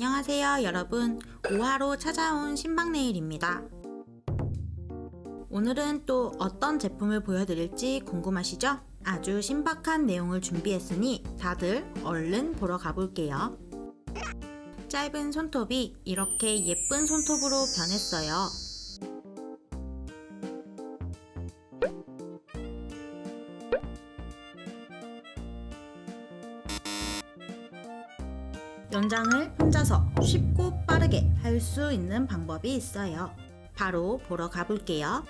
안녕하세요 여러분. 5화로 찾아온 신박네일입니다. 오늘은 또 어떤 제품을 보여드릴지 궁금하시죠? 아주 신박한 내용을 준비했으니 다들 얼른 보러 가볼게요. 짧은 손톱이 이렇게 예쁜 손톱으로 변했어요 연장을 혼자서 쉽고 빠르게 할 수 있는 방법이 있어요. 바로 보러 가볼게요.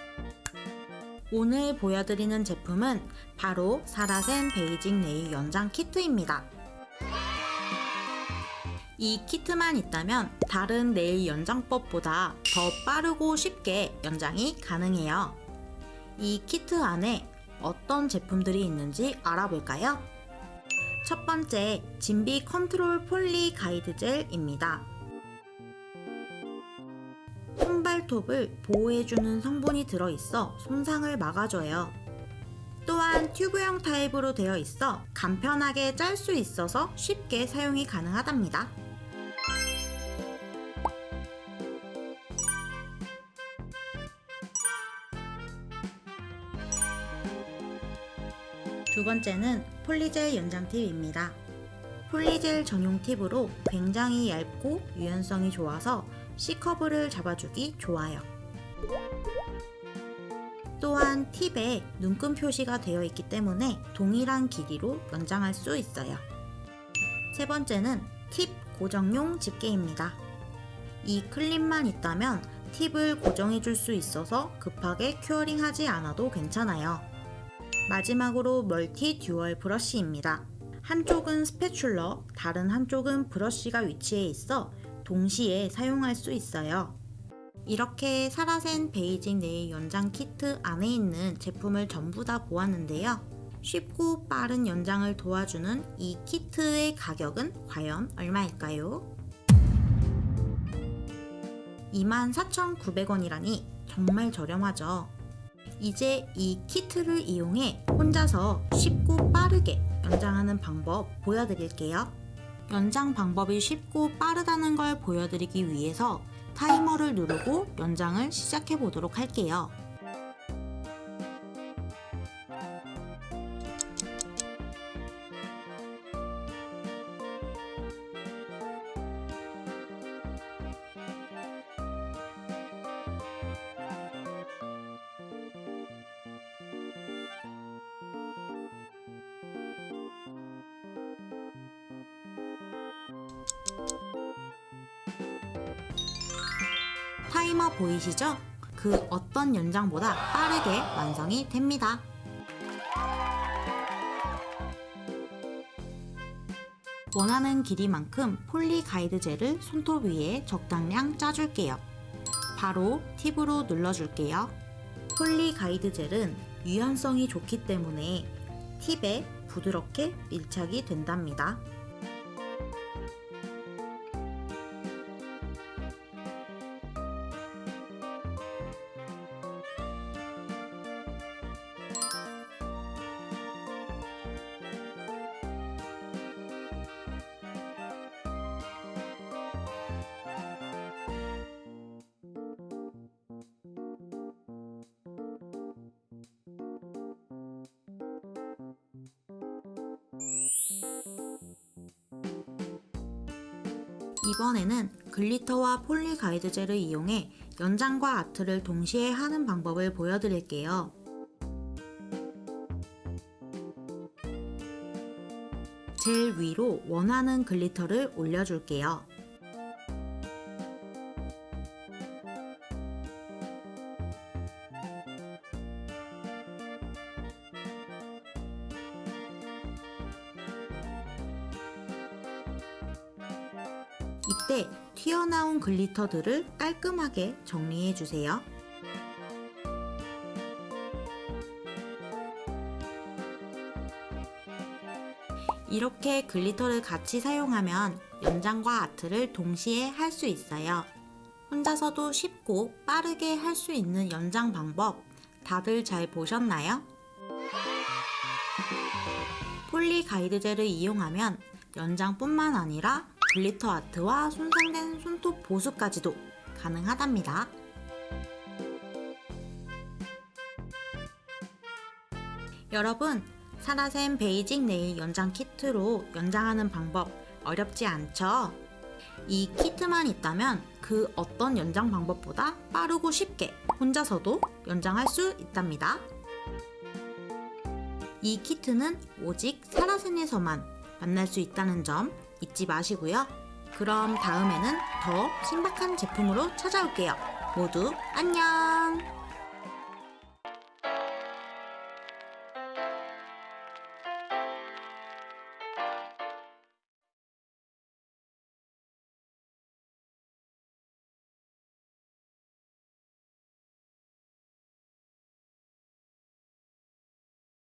오늘 보여드리는 제품은 바로 사라센 베이징 네일 연장 키트입니다. 이 키트만 있다면 다른 네일 연장법보다 더 빠르고 쉽게 연장이 가능해요. 이 키트 안에 어떤 제품들이 있는지 알아볼까요? 첫 번째, 진비 컨트롤 poly 가이드 젤입니다. 손발톱을 보호해주는 성분이 들어있어 손상을 막아줘요. 또한 튜브형 타입으로 되어 있어 간편하게 짤 수 있어서 쉽게 사용이 가능하답니다. 두 번째는 polygel 연장 팁입니다. polygel 전용 팁으로 굉장히 얇고 유연성이 좋아서 C커브를 잡아주기 좋아요. 또한 팁에 눈금 표시가 되어 있기 때문에 동일한 길이로 연장할 수 있어요. 세 번째는 팁 고정용 집게입니다. 이 클립만 있다면 팁을 고정해 줄 수 있어서 급하게 curing 하지 않아도 괜찮아요. 마지막으로 멀티 dual 브러쉬입니다. 한쪽은 spatula, 다른 한쪽은 브러쉬가 위치해 있어 동시에 사용할 수 있어요. 이렇게 사라센 베이직 네일 연장 키트 안에 있는 제품을 전부 다 보았는데요. 쉽고 빠른 연장을 도와주는 이 키트의 가격은 과연 얼마일까요? 24,900원이라니 정말 저렴하죠. 이제 이 키트를 이용해 혼자서 쉽고 빠르게 연장하는 방법 보여드릴게요. 연장 방법이 쉽고 빠르다는 걸 보여드리기 위해서 타이머를 누르고 연장을 시작해 보도록 할게요. 타이머 보이시죠? 그 어떤 연장보다 빠르게 완성이 됩니다. 원하는 길이만큼 poly 가이드 젤을 손톱 위에 적당량 짜줄게요. 바로 팁으로 눌러줄게요. poly 가이드 젤은 유연성이 좋기 때문에 팁에 부드럽게 밀착이 된답니다. 이번에는 glitter와 poly 가이드 젤을 이용해 연장과 아트를 동시에 하는 방법을 보여드릴게요. 젤 위로 원하는 glitter를 올려줄게요. 이때 튀어나온 글리터들을 깔끔하게 정리해주세요. 이렇게 글리터를 같이 사용하면 연장과 아트를 동시에 할 수 있어요. 혼자서도 쉽고 빠르게 할 수 있는 연장 방법 다들 잘 보셨나요? poly 가이드 젤을 이용하면 연장뿐만 아니라 glitter 아트와 손상된 손톱 보수까지도 가능하답니다. 여러분, 사라센 베이직 네일 연장 키트로 연장하는 방법 어렵지 않죠? 이 키트만 있다면 그 어떤 연장 방법보다 빠르고 쉽게 혼자서도 연장할 수 있답니다. 이 키트는 오직 사라센에서만 만날 수 있다는 점 잊지 마시고요. 그럼 다음에는 더 신박한 제품으로 찾아올게요. 모두 안녕!